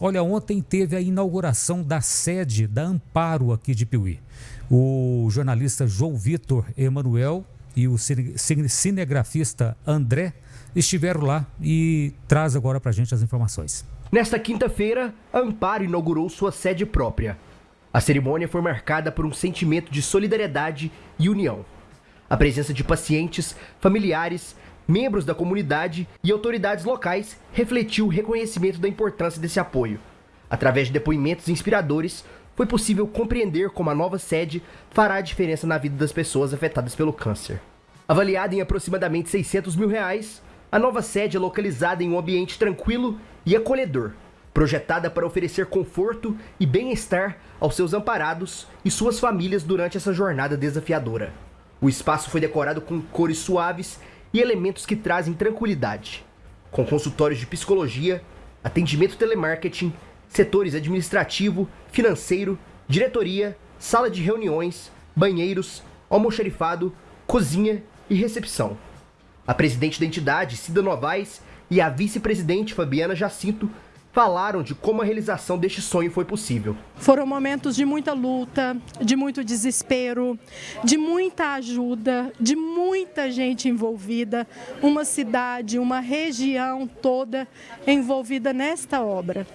olha, ontem teve a inauguração da sede da Amparo aqui de Piuí. O jornalista João Vitor Emanuel e o cinegrafista André estiveram lá e traz agora para a gente as informações. Nesta quinta-feira, Amparo inaugurou sua sede própria. A cerimônia foi marcada por um sentimento de solidariedade e união. A presença de pacientes, familiares, membros da comunidade e autoridades locais refletiu o reconhecimento da importância desse apoio. Através de depoimentos inspiradores, foi possível compreender como a nova sede fará a diferença na vida das pessoas afetadas pelo câncer. Avaliada em aproximadamente 600 mil reais, a nova sede é localizada em um ambiente tranquilo e acolhedor, projetada para oferecer conforto e bem-estar aos seus amparados e suas famílias durante essa jornada desafiadora. O espaço foi decorado com cores suaves e elementos que trazem tranquilidade, com consultórios de psicologia, atendimento telemarketing, setores administrativo, financeiro, diretoria, sala de reuniões, banheiros, almoxarifado, cozinha e recepção. A presidente da entidade, Cida Novaes, e a vice-presidente Fabiana Jacinto falaram de como a realização deste sonho foi possível. Foram momentos de muita luta, de muito desespero, de muita ajuda, de muita gente envolvida, uma cidade, uma região toda envolvida nesta obra.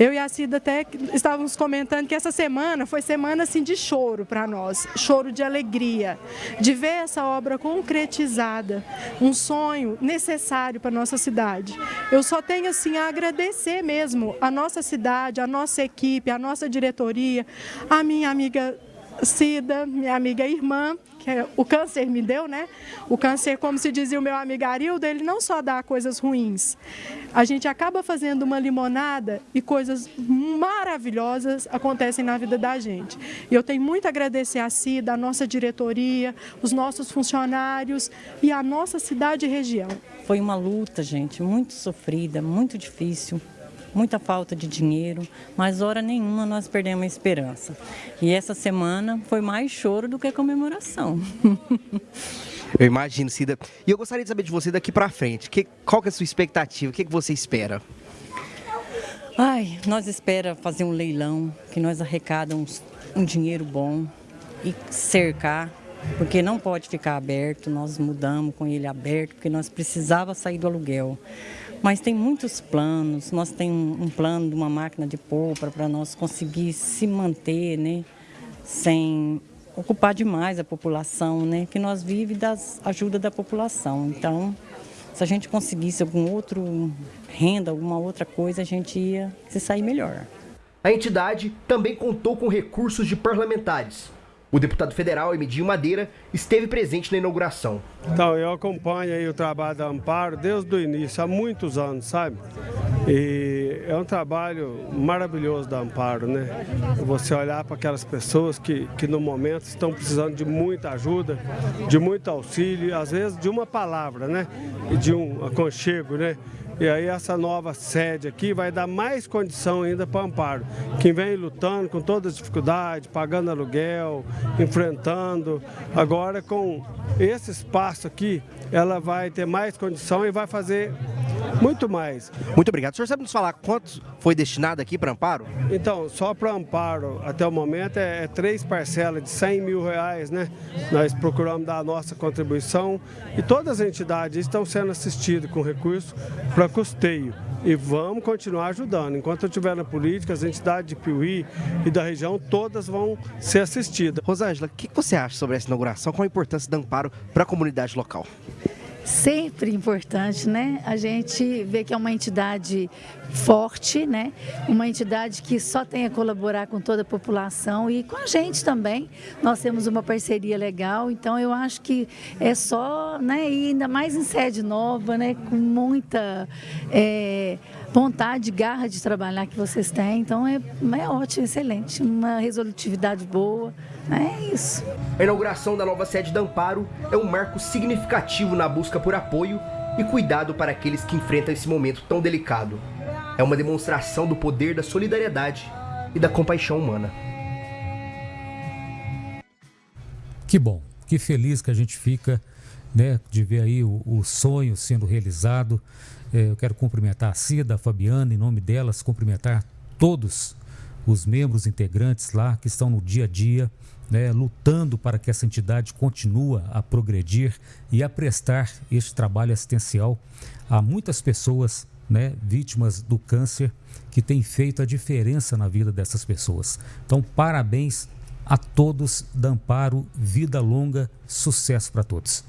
Eu e a Cida até estávamos comentando que essa semana foi semana assim de choro para nós, choro de alegria, de ver essa obra concretizada, um sonho necessário para nossa cidade. Eu só tenho assim a agradecer mesmo a nossa cidade, a nossa equipe, a nossa diretoria, a minha amiga Cida, minha amiga irmã, que é, o câncer me deu, né? O câncer, como se dizia o meu amigo Arildo, ele não só dá coisas ruins. A gente acaba fazendo uma limonada e coisas maravilhosas acontecem na vida da gente. E eu tenho muito a agradecer a Cida, a nossa diretoria, os nossos funcionários e a nossa cidade e região. Foi uma luta, gente, muito sofrida, muito difícil muita falta de dinheiro, mas hora nenhuma nós perdemos a esperança. E essa semana foi mais choro do que comemoração. Eu imagino, Cida. E eu gostaria de saber de você daqui para frente. Que, qual que é a sua expectativa? O que, que você espera? Ai, nós espera fazer um leilão, que nós arrecadamos um dinheiro bom e cercar, porque não pode ficar aberto. Nós mudamos com ele aberto, porque nós precisava sair do aluguel. Mas tem muitos planos, nós temos um, plano de uma máquina de polpa para nós conseguir se manter, né, sem ocupar demais a população, né, que nós vivemos das ajuda da população. Então, se a gente conseguisse algum outro renda, alguma outra coisa, a gente ia se sair melhor. A entidade também contou com recursos de parlamentares, o deputado federal Emidinho Madeira esteve presente na inauguração. Então, eu acompanho aí o trabalho da Amparo desde o início, há muitos anos, sabe? E é um trabalho maravilhoso da Amparo, né? Você olhar para aquelas pessoas que, que no momento estão precisando de muita ajuda, de muito auxílio, às vezes de uma palavra, né? De um aconchego, né? E aí essa nova sede aqui vai dar mais condição ainda para o Amparo, que vem lutando com todas as dificuldades, pagando aluguel, enfrentando. Agora com esse espaço aqui, ela vai ter mais condição e vai fazer muito mais. Muito obrigado. O senhor sabe nos falar quanto foi destinado aqui para Amparo? Então, só para Amparo, até o momento, é, é, três parcelas de 100 mil reais, né? Nós procuramos dar a nossa contribuição e todas as entidades estão sendo assistidas com recursos para custeio. E vamos continuar ajudando. Enquanto eu estiver na política, as entidades de Piuí e da região, todas vão ser assistidas. Rosângela, o que você acha sobre essa inauguração? Qual a importância do Amparo para a comunidade local? Sempre importante, né? A gente vê que é uma entidade forte, né? Uma entidade que só tem a colaborar com toda a população e com a gente também. Nós temos uma parceria legal, então eu acho que é só, né? E ainda mais em sede nova, né? Com muita é, vontade, garra de trabalhar que vocês têm. Então é, é ótimo, excelente, uma resolutividade boa. É isso. A inauguração da nova sede da Amparo é um marco significativo na busca por apoio e cuidado para aqueles que enfrentam esse momento tão delicado. É uma demonstração do poder da solidariedade e da compaixão humana. Que bom, que feliz que a gente fica né, de ver aí o, o sonho sendo realizado. É, eu quero cumprimentar a Cida, a Fabiana, em nome delas, cumprimentar todos os membros integrantes lá que estão no dia a dia, né, lutando para que essa entidade continue a progredir e a prestar este trabalho assistencial a muitas pessoas né, vítimas do câncer que tem feito a diferença na vida dessas pessoas. Então, parabéns a todos da Amparo, vida longa, sucesso para todos.